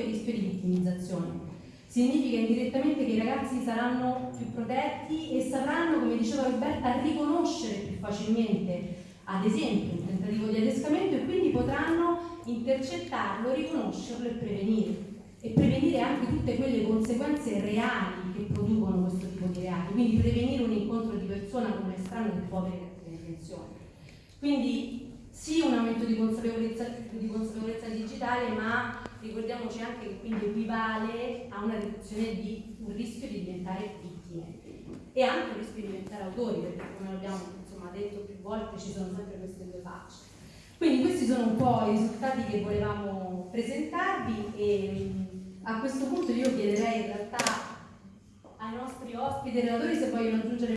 il rischio di vittimizzazione. Significa indirettamente che i ragazzi saranno più protetti e sapranno, come diceva Roberta, riconoscere più facilmente, ad esempio, un tentativo di adescamento e quindi potranno intercettarlo, riconoscerlo e prevenire. E prevenire anche tutte quelle conseguenze reali che producono questo tipo di reati, quindi prevenire un incontro di persona con un estraneo può avere intenzioni. Quindi sì un aumento di consapevolezza, di consapevolezza digitale, ma ricordiamoci anche che quindi equivale a una riduzione di un rischio di diventare vittime e anche un rischio di diventare autori, perché come abbiamo insomma, detto più volte ci sono sempre queste due facce. Quindi questi sono un po' i risultati che volevamo presentarvi e a questo punto io chiederei in realtà ai nostri ospiti e relatori se vogliono aggiungere